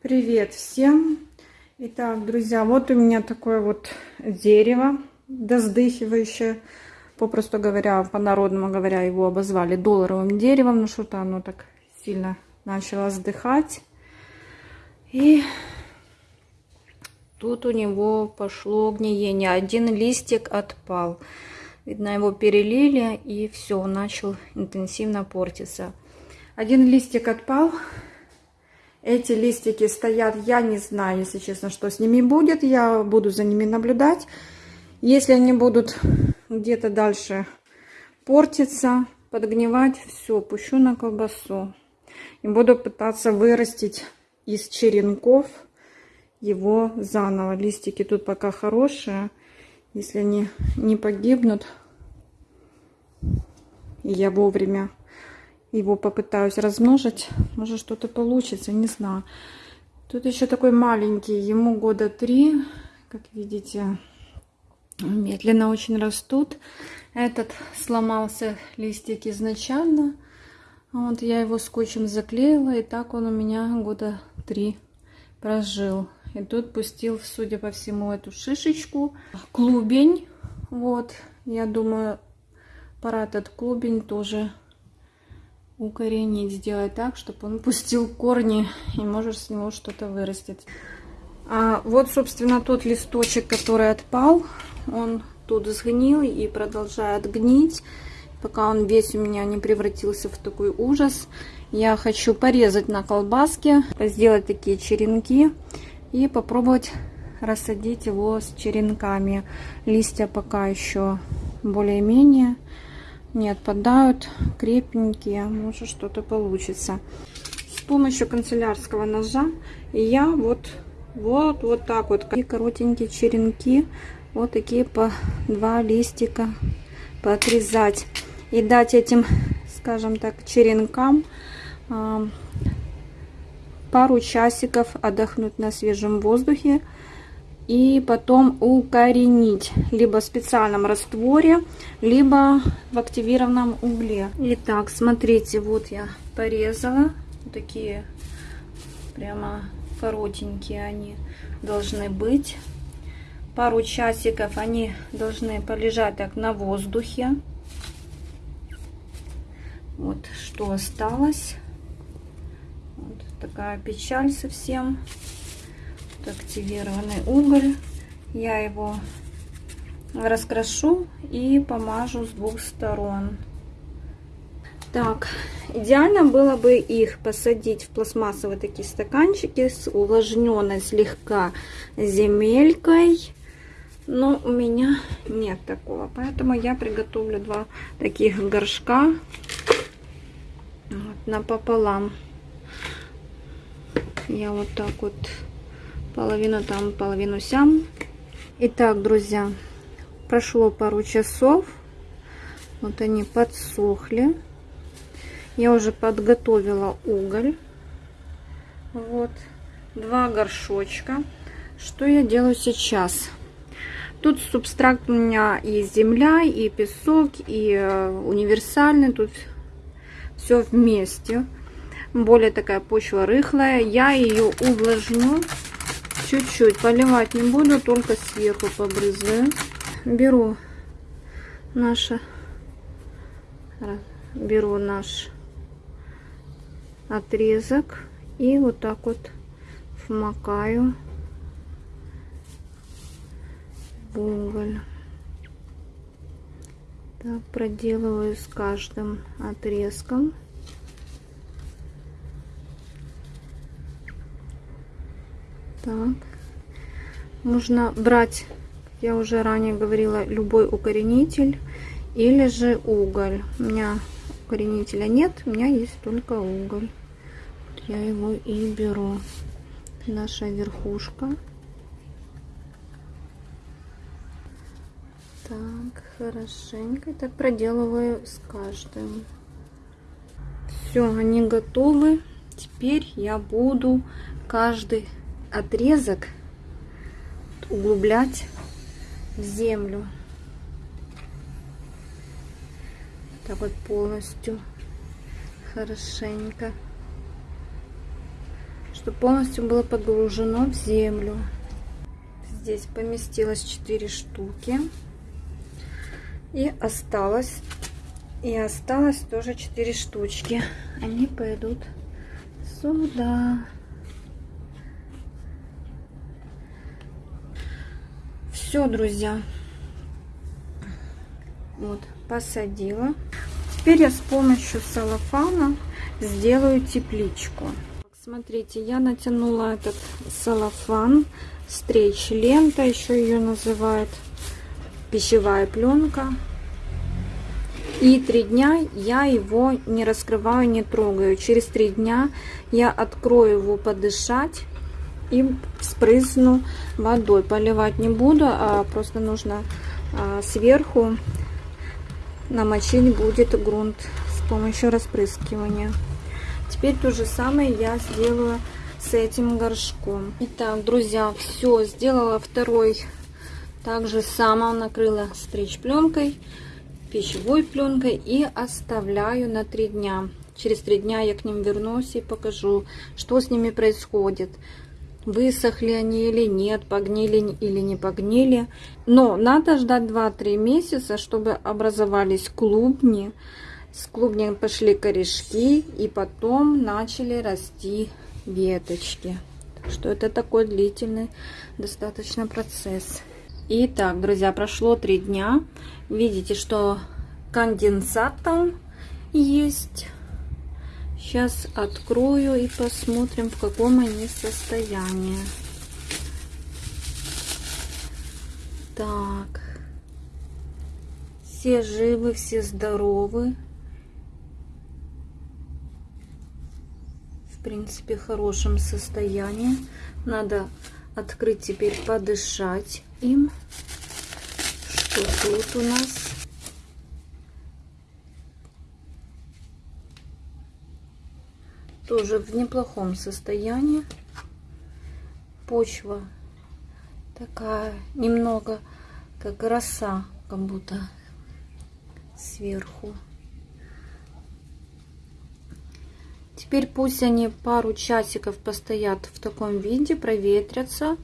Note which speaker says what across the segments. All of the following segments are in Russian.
Speaker 1: Привет всем! Итак, друзья, вот у меня такое вот дерево доздыхивающее. Попросту говоря, по-народному говоря, его обозвали долларовым деревом. Ну что-то оно так сильно начало сдыхать. И тут у него пошло гниение. Один листик отпал. Видно, его перелили, и все, начал интенсивно портиться. Один листик отпал, эти листики стоят, я не знаю, если честно, что с ними будет. Я буду за ними наблюдать. Если они будут где-то дальше портиться, подгнивать, все, пущу на колбасу. И буду пытаться вырастить из черенков его заново. Листики тут пока хорошие. Если они не погибнут, и я вовремя его попытаюсь размножить. Может что-то получится, не знаю. Тут еще такой маленький, ему года три. Как видите, медленно очень растут. Этот сломался листик изначально. Вот я его скотчем заклеила, и так он у меня года три прожил. И тут пустил, судя по всему, эту шишечку. Клубень. Вот, я думаю, пора этот клубень тоже укоренить, сделать так, чтобы он пустил корни и может с него что-то вырастет. А вот, собственно, тот листочек, который отпал, он тут сгнил и продолжает гнить, пока он весь у меня не превратился в такой ужас. Я хочу порезать на колбаске, сделать такие черенки и попробовать рассадить его с черенками. Листья пока еще более-менее не отпадают, крепенькие, может что-то получится. С помощью канцелярского ножа я вот, вот, вот так вот, и коротенькие черенки, вот такие по два листика поотрезать. И дать этим, скажем так, черенкам э, пару часиков отдохнуть на свежем воздухе и потом укоренить либо в специальном растворе, либо в активированном угле. Итак, смотрите, вот я порезала. Такие прямо коротенькие они должны быть. Пару часиков они должны полежать так на воздухе. Вот что осталось. Вот такая печаль совсем активированный уголь. Я его раскрашу и помажу с двух сторон. Так, идеально было бы их посадить в пластмассовые такие стаканчики с увлажненной слегка земелькой. Но у меня нет такого, поэтому я приготовлю два таких горшка вот, напополам. Я вот так вот половину там, половину сям. Итак, друзья, прошло пару часов. Вот они подсохли. Я уже подготовила уголь. Вот, два горшочка. Что я делаю сейчас? Тут субстракт у меня и земля, и песок, и э, универсальный. Тут все вместе. Более такая почва рыхлая. Я ее увлажню Чуть-чуть поливать не буду, только сверху побрызгаю. Беру наше, беру наш отрезок и вот так вот вмакаю в уголь. Так, проделываю с каждым отрезком. Так. Нужно брать, я уже ранее говорила, любой укоренитель или же уголь. У меня укоренителя нет, у меня есть только уголь. Я его и беру. Наша верхушка. Так, хорошенько так проделываю с каждым. Все, они готовы. Теперь я буду каждый отрезок углублять в землю. Так вот полностью хорошенько. чтобы полностью было погружено в землю. Здесь поместилось 4 штуки. И осталось, и осталось тоже 4 штучки. Они пойдут сюда. Все, друзья. Вот, посадила. Теперь я с помощью салофана сделаю тепличку. Смотрите, я натянула этот салофан, стрейч лента, еще ее называют пищевая пленка. И три дня я его не раскрываю, не трогаю. Через три дня я открою его подышать и спрысну водой. Поливать не буду, а просто нужно а, сверху намочить будет грунт с помощью распрыскивания. Теперь то же самое я сделаю с этим горшком. Итак, друзья, все, сделала второй. Также сама накрыла стричь пленкой, пищевой пленкой и оставляю на три дня. Через три дня я к ним вернусь и покажу, что с ними происходит высохли они или нет, погнили или не погнили. Но надо ждать 2-3 месяца, чтобы образовались клубни. С клубней пошли корешки и потом начали расти веточки. Что это такой длительный достаточно процесс. Итак, друзья, прошло 3 дня. Видите, что конденсат там есть. Сейчас открою и посмотрим, в каком они состоянии. Так. Все живы, все здоровы. В принципе, в хорошем состоянии. Надо открыть теперь, подышать им. Что тут у нас? Тоже в неплохом состоянии. Почва такая немного как роса, как будто сверху. Теперь пусть они пару часиков постоят в таком виде, проветрятся.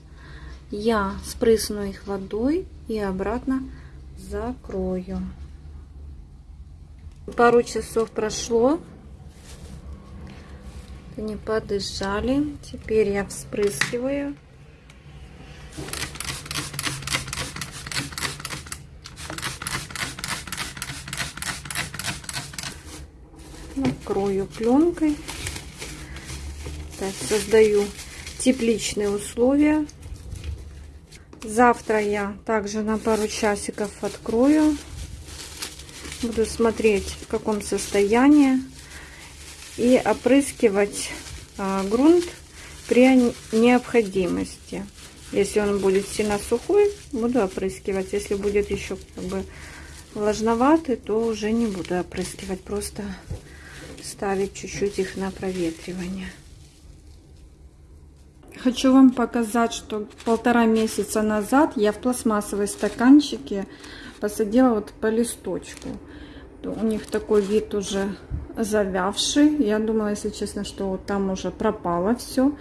Speaker 1: Я спрысну их водой и обратно закрою. Пару часов прошло. Они подышали. Теперь я вспрыскиваю. Накрою пленкой. Так, создаю тепличные условия. Завтра я также на пару часиков открою. Буду смотреть, в каком состоянии и опрыскивать а, грунт при необходимости. Если он будет сильно сухой, буду опрыскивать. Если будет еще как бы влажноватый, то уже не буду опрыскивать. Просто ставить чуть-чуть их на проветривание. Хочу вам показать, что полтора месяца назад я в пластмассовой стаканчике посадила вот по листочку. У них такой вид уже завявший. Я думала, если честно, что там уже пропало все.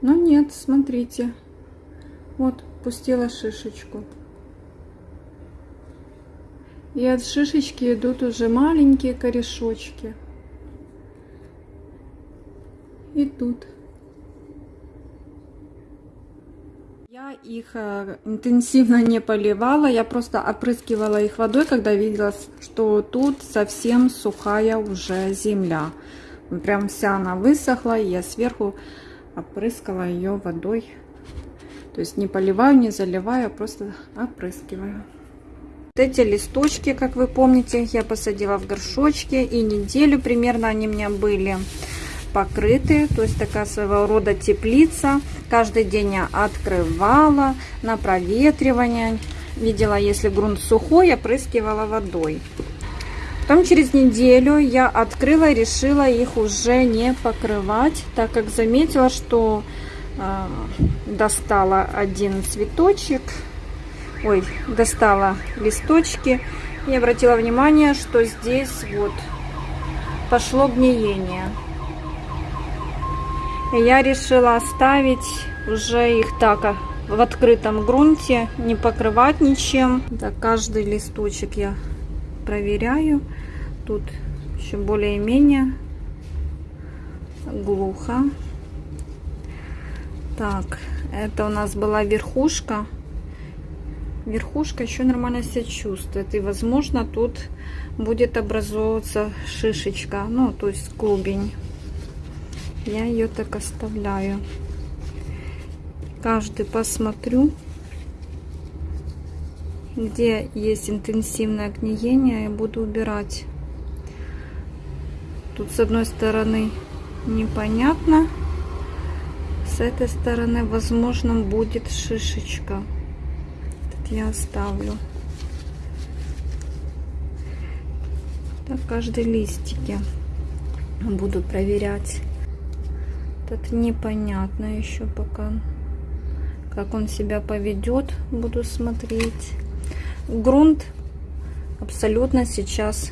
Speaker 1: Но нет, смотрите. Вот, пустила шишечку. И от шишечки идут уже маленькие корешочки. Идут. Их э, интенсивно не поливала, я просто опрыскивала их водой, когда видела, что тут совсем сухая уже земля. Прям вся она высохла, и я сверху опрыскала ее водой. То есть не поливаю, не заливаю, а просто опрыскиваю. Вот эти листочки, как вы помните, я посадила в горшочки, и неделю примерно они у меня были покрыты, то есть такая своего рода теплица. Каждый день я открывала на проветривание. Видела, если грунт сухой, опрыскивала водой. Потом через неделю я открыла и решила их уже не покрывать, так как заметила, что э, достала один цветочек, ой, достала листочки и обратила внимание, что здесь вот пошло гниение. Я решила оставить уже их так а, в открытом грунте, не покрывать ничем. Да, каждый листочек я проверяю. Тут еще более-менее глухо. Так, это у нас была верхушка. Верхушка еще нормально себя чувствует. И, возможно, тут будет образовываться шишечка. Ну, то есть клубень. Я ее так оставляю. Каждый посмотрю, где есть интенсивное гниение, и буду убирать. Тут с одной стороны непонятно, с этой стороны, возможно, будет шишечка. Тут я оставлю. Так, каждый листике буду проверять. Тут непонятно еще пока, как он себя поведет. Буду смотреть. Грунт абсолютно сейчас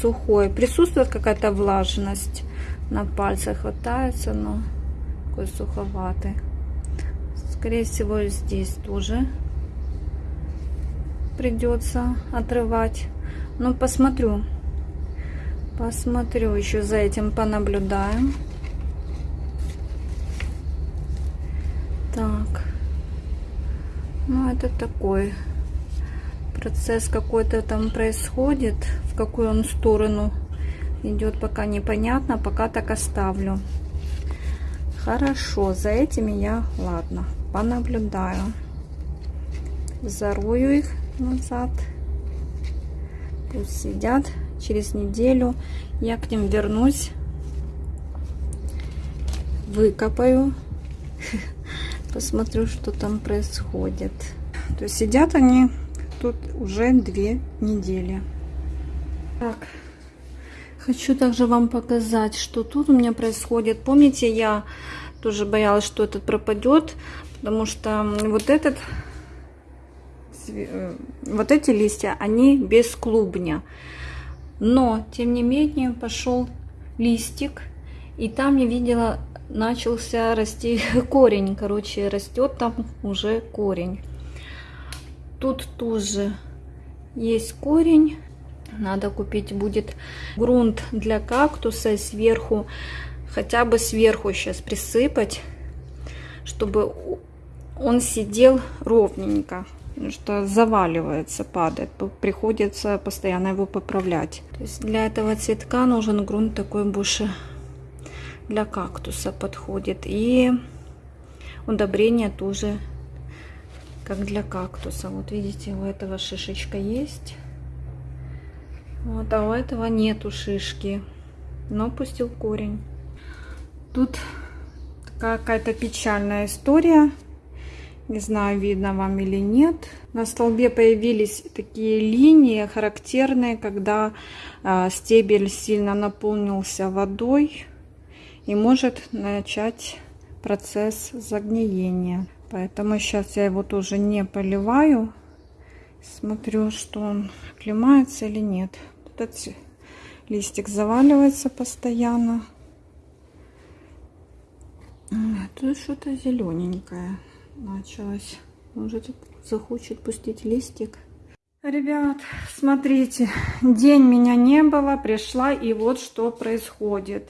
Speaker 1: сухой. Присутствует какая-то влажность на пальцах, хватается, но такой суховатый. Скорее всего, здесь тоже придется отрывать. Но посмотрю. Посмотрю, еще за этим понаблюдаем. Так. Ну, это такой процесс какой-то там происходит. В какую он сторону идет, пока непонятно. Пока так оставлю. Хорошо, за этими я, ладно, понаблюдаю. Зарою их назад. Пусть сидят. Через неделю я к ним вернусь. Выкопаю. Посмотрю, что там происходит. То есть сидят они тут уже две недели. Так, Хочу также вам показать, что тут у меня происходит. Помните, я тоже боялась, что этот пропадет, потому что вот этот, э, вот эти листья, они без клубня. Но, тем не менее, пошел листик, и там я видела, начался расти корень. Короче, растет там уже корень. Тут тоже есть корень. Надо купить будет грунт для кактуса сверху, хотя бы сверху сейчас присыпать, чтобы он сидел ровненько. Что заваливается, падает. Приходится постоянно его поправлять. То есть для этого цветка нужен грунт такой больше для кактуса подходит. И удобрение тоже как для кактуса. Вот видите, у этого шишечка есть. Вот, а у этого нету шишки, но пустил корень. Тут какая-то печальная история. Не знаю, видно вам или нет. На столбе появились такие линии, характерные, когда э, стебель сильно наполнился водой и может начать процесс загниения. Поэтому сейчас я его тоже не поливаю. Смотрю, что он оклемается или нет. Этот листик заваливается постоянно. А, тут что-то зелененькое началось. Может, захочет пустить листик. Ребят, смотрите, день меня не было, пришла, и вот что происходит.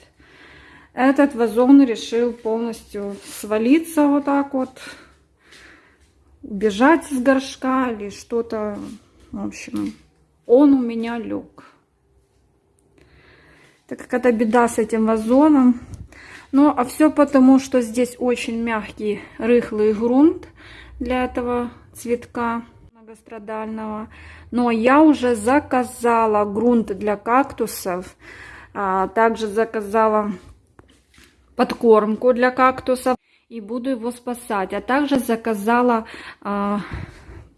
Speaker 1: Этот вазон решил полностью свалиться вот так вот убежать с горшка или что-то. В общем, он у меня лег. Так как это беда с этим вазоном. Ну, а все потому, что здесь очень мягкий, рыхлый грунт для этого цветка многострадального. Но я уже заказала грунт для кактусов. А также заказала подкормку для кактусов и буду его спасать. А также заказала э,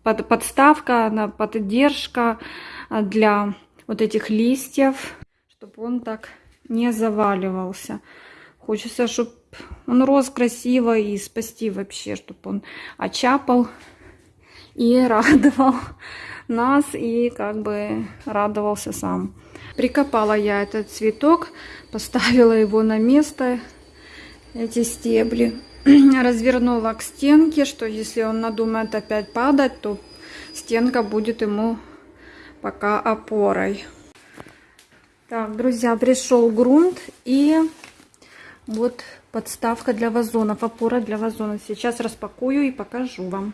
Speaker 1: под, подставка, на поддержка а, для вот этих листьев, чтобы он так не заваливался. Хочется, чтобы он рос красиво и спасти вообще, чтобы он очапал и радовал нас и как бы радовался сам. Прикопала я этот цветок, поставила его на место эти стебли. Развернула к стенке, что если он надумает опять падать, то стенка будет ему пока опорой. Так, друзья, пришел грунт и вот подставка для вазонов, опора для вазонов. Сейчас распакую и покажу вам.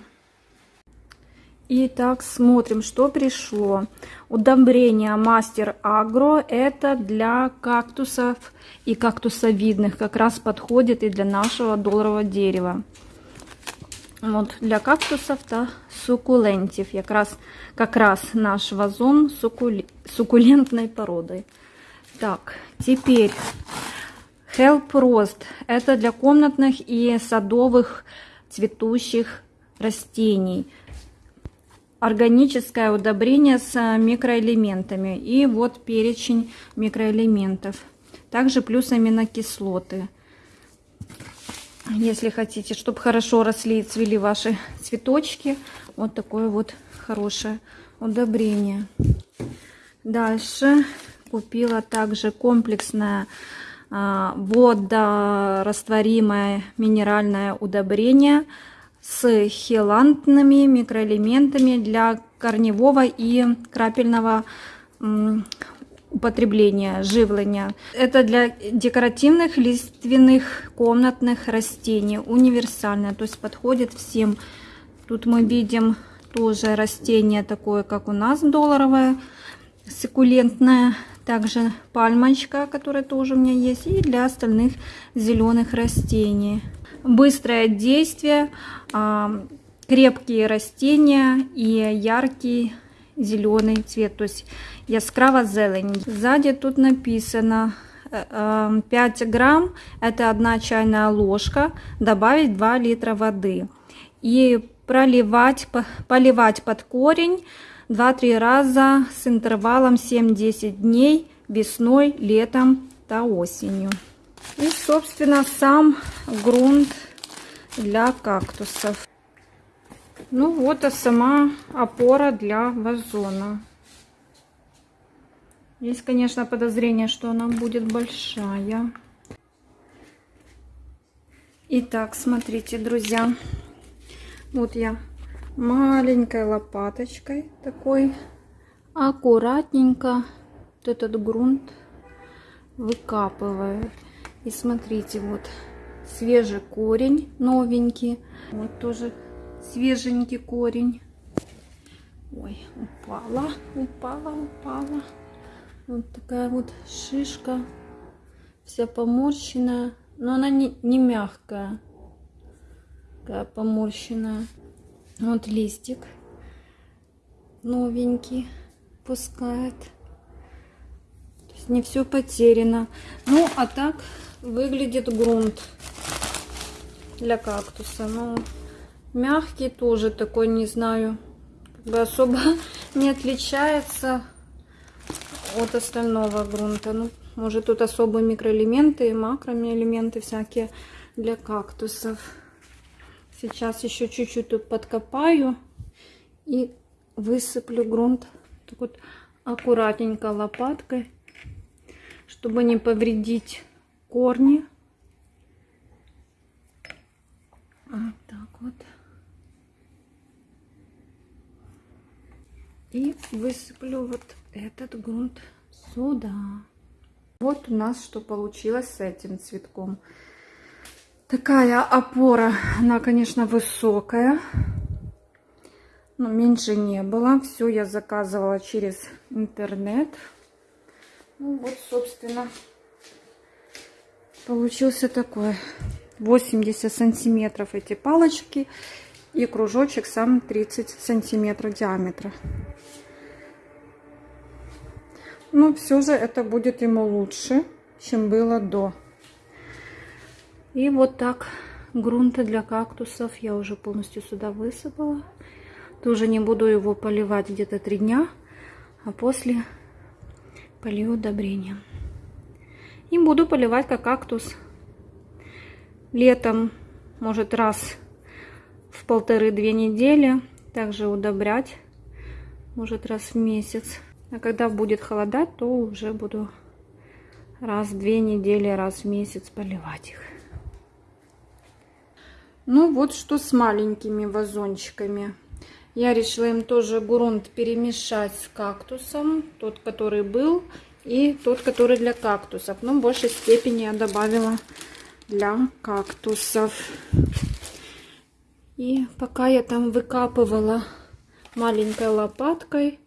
Speaker 1: Итак, смотрим, что пришло. Удобрение Мастер Агро. Это для кактусов и кактусовидных. Как раз подходит и для нашего долларового дерева. Вот для кактусов-то суккулентив. Как раз, как раз наш вазон суккули, суккулентной породы. Так, теперь Help Rost. Это для комнатных и садовых цветущих растений органическое удобрение с микроэлементами. И вот перечень микроэлементов. Также плюс аминокислоты. Если хотите, чтобы хорошо росли и цвели ваши цветочки, вот такое вот хорошее удобрение. Дальше купила также комплексное а, водорастворимое минеральное удобрение – с хелантными микроэлементами для корневого и крапельного употребления, живления. Это для декоративных лиственных комнатных растений, универсальное, то есть подходит всем. Тут мы видим тоже растение такое, как у нас долларовое, суккулентное, также пальмочка, которая тоже у меня есть, и для остальных зеленых растений быстрое действие, а, крепкие растения и яркий зеленый цвет, то есть яскраво зелень. Сзади тут написано 5 э, э, грамм, это одна чайная ложка, добавить 2 литра воды. И проливать, поливать под корень 2-3 раза с интервалом 7-10 дней весной, летом до осенью. И, собственно, сам грунт для кактусов. Ну вот, а сама опора для вазона. Есть, конечно, подозрение, что она будет большая. Итак, смотрите, друзья. Вот я маленькой лопаточкой такой аккуратненько вот этот грунт выкапываю. И смотрите, вот свежий корень, новенький. Вот тоже свеженький корень. Ой, упала, упала, упала. Вот такая вот шишка, вся поморщенная. Но она не, не мягкая, такая поморщенная. Вот листик новенький пускает. Не все потеряно. Ну, а так выглядит грунт для кактуса. Ну, мягкий тоже такой, не знаю, как бы особо не отличается от остального грунта. Ну, может тут особые микроэлементы, макроэлементы всякие для кактусов. Сейчас еще чуть-чуть тут подкопаю и высыплю грунт так вот аккуратненько лопаткой, чтобы не повредить корни. Вот так вот. И высыплю вот этот грунт сюда. Вот у нас что получилось с этим цветком. Такая опора, она, конечно, высокая. Но меньше не было. Все я заказывала через интернет. Ну вот, собственно, получился такой 80 сантиметров эти палочки и кружочек сам 30 сантиметров диаметра. Но все же это будет ему лучше чем было до. И вот так грунта для кактусов я уже полностью сюда высыпала. Тоже не буду его поливать где-то три дня а после полью удобрением и буду поливать как кактус. Летом, может раз в полторы-две недели. Также удобрять, может раз в месяц. А когда будет холодать, то уже буду раз в две недели, раз в месяц поливать их. Ну вот что с маленькими вазончиками. Я решила им тоже грунт перемешать с кактусом. Тот, который был, и тот, который для кактусов. Но в большей степени я добавила для кактусов. И пока я там выкапывала маленькой лопаткой,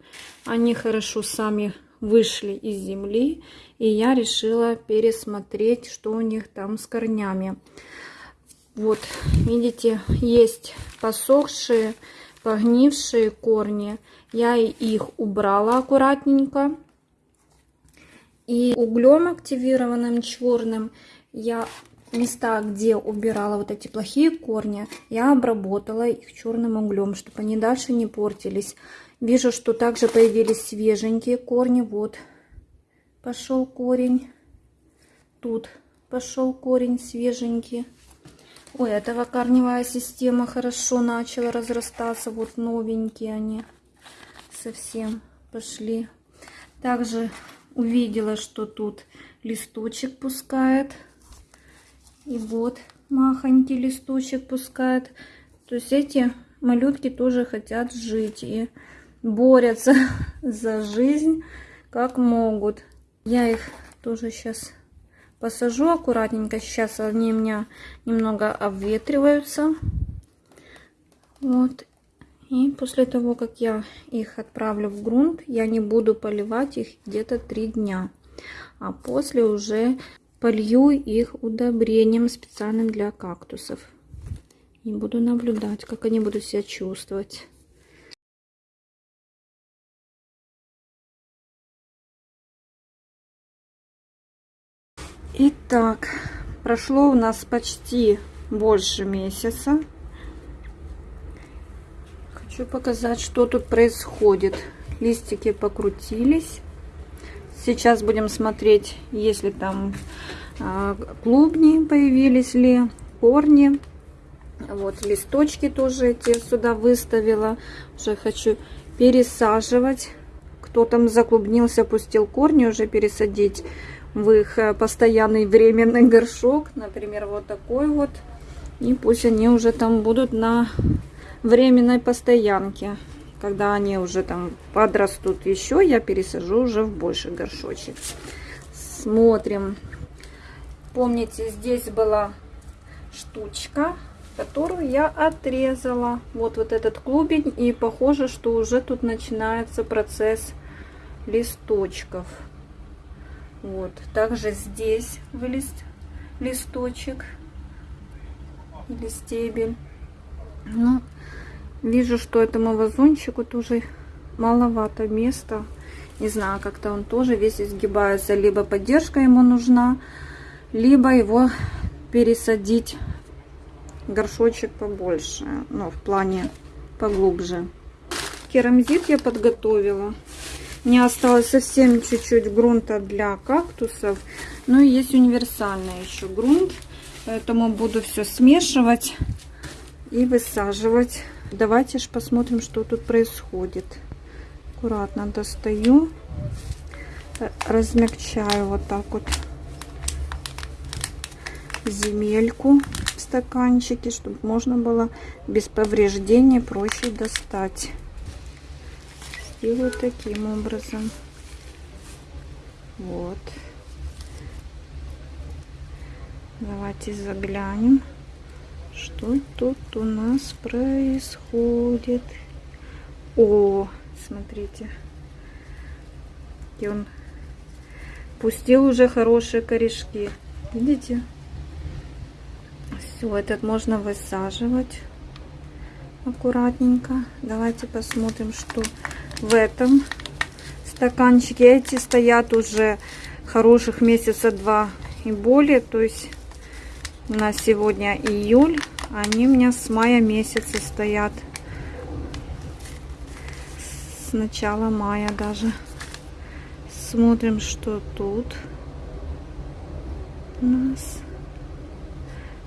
Speaker 1: они хорошо сами вышли из земли. И я решила пересмотреть, что у них там с корнями. Вот, видите, есть посохшие, погнившие корни. Я их убрала аккуратненько. И углем активированным черным я места, где убирала вот эти плохие корни, я обработала их черным углем, чтобы они дальше не портились. Вижу, что также появились свеженькие корни. Вот пошел корень. Тут пошел корень свеженький. Ой, этого корневая система хорошо начала разрастаться. Вот новенькие они совсем пошли. Также увидела, что тут листочек пускает. И вот махонький листочек пускает. То есть эти малютки тоже хотят жить и борются за жизнь как могут. Я их тоже сейчас посажу аккуратненько. Сейчас они у меня немного обветриваются. Вот. И после того, как я их отправлю в грунт, я не буду поливать их где-то три дня. А после уже полью их удобрением специальным для кактусов. И буду наблюдать, как они будут себя чувствовать. Итак, прошло у нас почти больше месяца. Хочу показать, что тут происходит. Листики покрутились. Сейчас будем смотреть, если там э, клубни появились ли, корни. Вот листочки тоже эти сюда выставила. Уже хочу пересаживать. Кто там заклубнился, пустил корни, уже пересадить в их э, постоянный временный горшок. Например, вот такой вот. И пусть они уже там будут на временной постоянке. Когда они уже там подрастут еще, я пересажу уже в больший горшочек. Смотрим. Помните, здесь была штучка, которую я отрезала. Вот вот этот клубень. И похоже, что уже тут начинается процесс листочков. Вот. Также здесь вылез листочек или стебель. Ну, вижу, что этому вазончику тоже маловато места. Не знаю, как-то он тоже весь изгибается. Либо поддержка ему нужна, либо его пересадить горшочек побольше. Ну, в плане поглубже. Керамзит я подготовила. Не осталось совсем чуть-чуть грунта для кактусов. Ну и есть универсальный еще грунт. Поэтому буду все смешивать и высаживать. Давайте же посмотрим, что тут происходит. Аккуратно достаю. Размягчаю вот так вот земельку в стаканчике, чтобы можно было без повреждений проще достать делаю таким образом. Вот. Давайте заглянем, что тут у нас происходит. О, смотрите. И он пустил уже хорошие корешки. Видите? Все, этот можно высаживать аккуратненько. Давайте посмотрим, что в этом стаканчике. Эти стоят уже хороших месяца два и более. То есть у нас сегодня июль. Они у меня с мая месяца стоят. С начала мая даже. Смотрим, что тут у нас.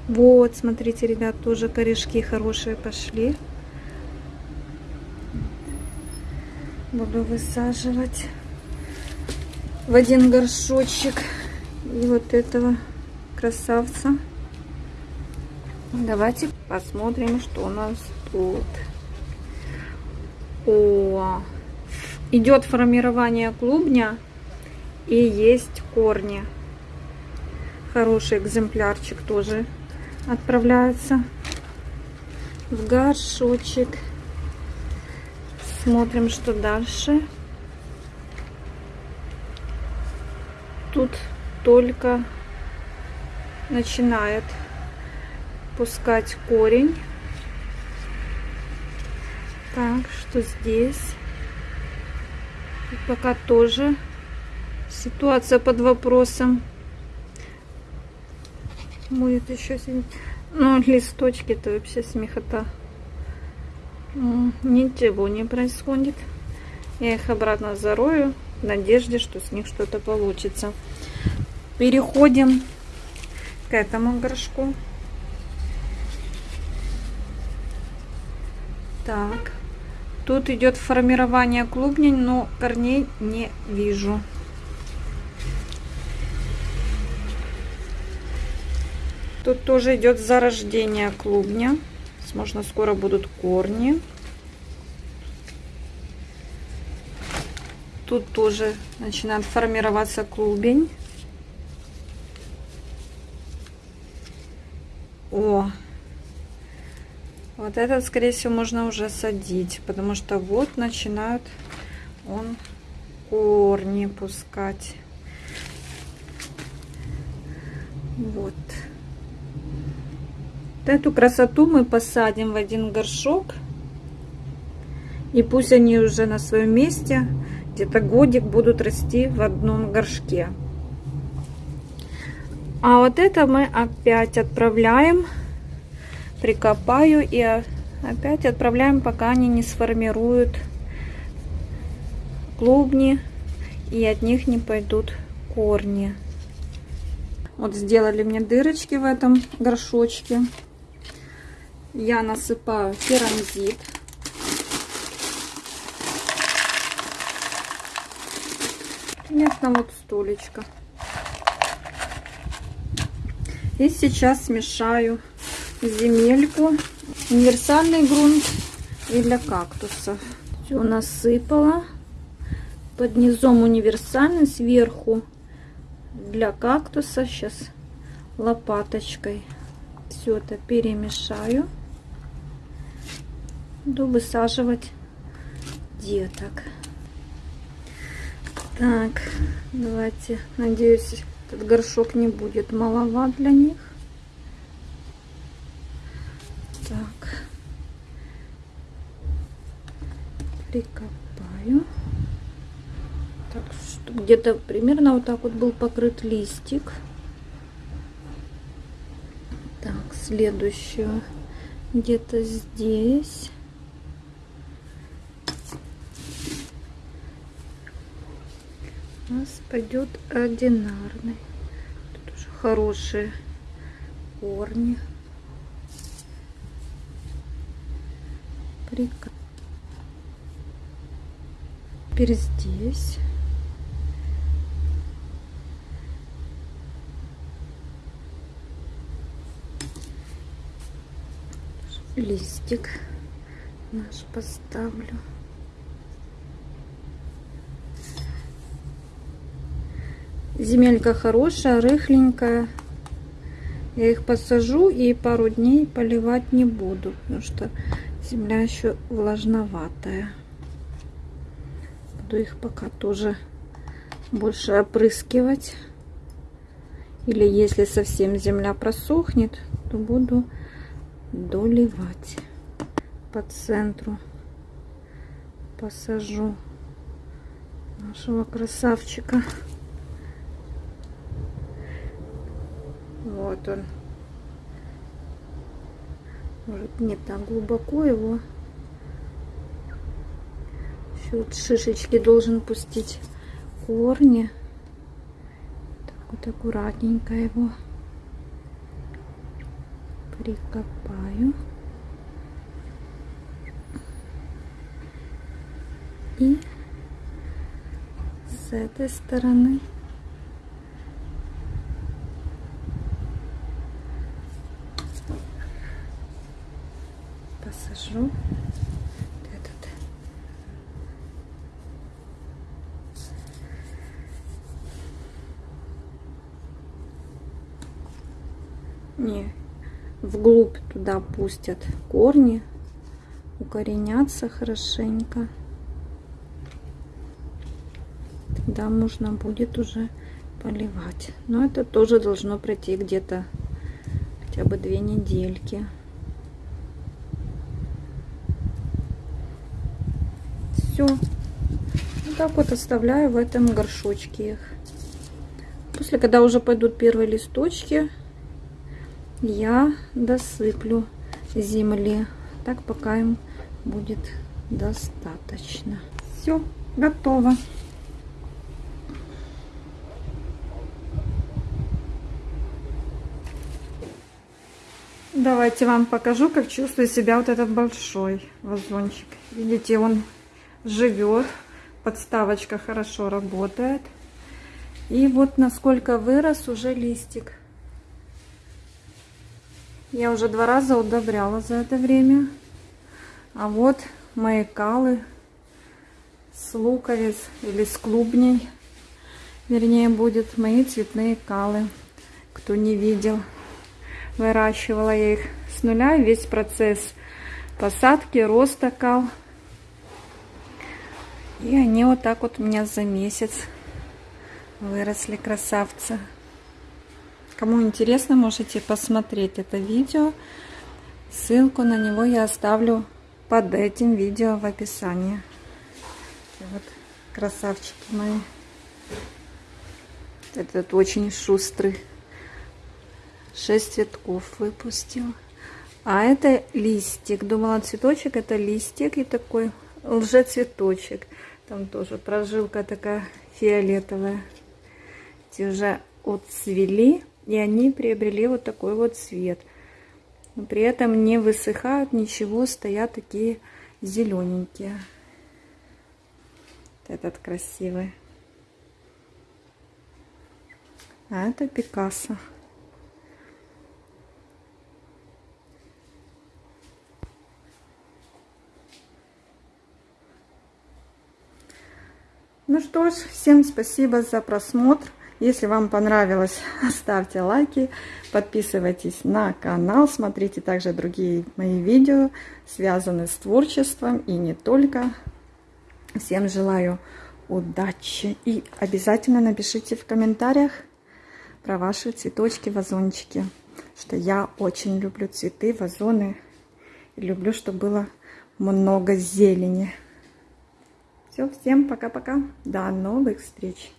Speaker 1: Вот, смотрите, ребят, тоже корешки хорошие пошли. Буду высаживать в один горшочек и вот этого красавца Давайте посмотрим, что у нас тут. О, идет формирование клубня и есть корни. Хороший экземплярчик тоже отправляется в горшочек. Смотрим, что дальше. Тут только начинает пускать корень. Так, что здесь? Пока тоже ситуация под вопросом. Будет еще Ну, листочки-то вообще смехота. Ничего не происходит. Я их обратно зарою в надежде, что с них что-то получится. Переходим к этому горшку. Так. Тут идет формирование клубней, но корней не вижу. Тут тоже идет зарождение клубня. Возможно, скоро будут корни. Тут тоже начинает формироваться клубень. О, вот этот, скорее всего, можно уже садить, потому что вот начинают он корни пускать. Вот. Эту красоту мы посадим в один горшок. И пусть они уже на своем месте, где-то годик будут расти в одном горшке. А вот это мы опять отправляем прикопаю и опять отправляем, пока они не сформируют клубни и от них не пойдут корни. Вот сделали мне дырочки в этом горшочке. Я насыпаю керамзит. Примерно вот столечко. И сейчас смешаю земельку. Универсальный грунт и для кактусов. Все насыпала. Под низом универсальный, сверху для кактуса. Сейчас лопаточкой все это перемешаю. Буду высаживать деток. Так, давайте, надеюсь, этот горшок не будет маловат для них. Так. Прикопаю. Так, где-то примерно вот так вот был покрыт листик. Так, следующую где-то здесь. У нас пойдет ординарный. Тут уже хорошие корни. прик. Теперь здесь. Листик наш поставлю. Земелька хорошая, рыхленькая. Я их посажу и пару дней поливать не буду, потому что Земля еще влажноватая. Буду их пока тоже больше опрыскивать. Или если совсем земля просохнет, то буду доливать по центру. Посажу нашего красавчика. Вот он. Может, не так глубоко его. Еще вот шишечки должен пустить корни. Так вот аккуратненько его прикопаю. И с этой стороны посажу. Этот. Не, вглубь туда пустят корни, укоренятся хорошенько. Тогда можно будет уже поливать. Но это тоже должно пройти где-то хотя бы две недельки. Все. Вот так вот оставляю в этом горшочке их. После, когда уже пойдут первые листочки, я досыплю земли. Так пока им будет достаточно. Все, готово. Давайте вам покажу, как чувствует себя вот этот большой вазончик. Видите, он живет, подставочка хорошо работает. И вот насколько вырос уже листик. Я уже два раза удобряла за это время. А вот мои калы с луковиц или с клубней. Вернее, будет мои цветные калы. Кто не видел, выращивала я их с нуля. Весь процесс посадки, роста кал. И они вот так вот у меня за месяц выросли красавцы. Кому интересно, можете посмотреть это видео. Ссылку на него я оставлю под этим видео в описании. Вот красавчики мои. Этот очень шустрый. Шесть цветков выпустил. А это листик. Думала, цветочек это листик и такой лжецветочек. Там тоже прожилка такая фиолетовая. Эти уже отцвели. И они приобрели вот такой вот цвет. Но при этом не высыхают ничего, стоят такие зелененькие. Этот красивый. А это Пикассо. Ну что ж, всем спасибо за просмотр. Если вам понравилось, ставьте лайки, подписывайтесь на канал, смотрите также другие мои видео, связанные с творчеством и не только. Всем желаю удачи и обязательно напишите в комментариях про ваши цветочки, вазончики, что я очень люблю цветы, вазоны, люблю, чтобы было много зелени. Все, всем пока-пока, до новых встреч!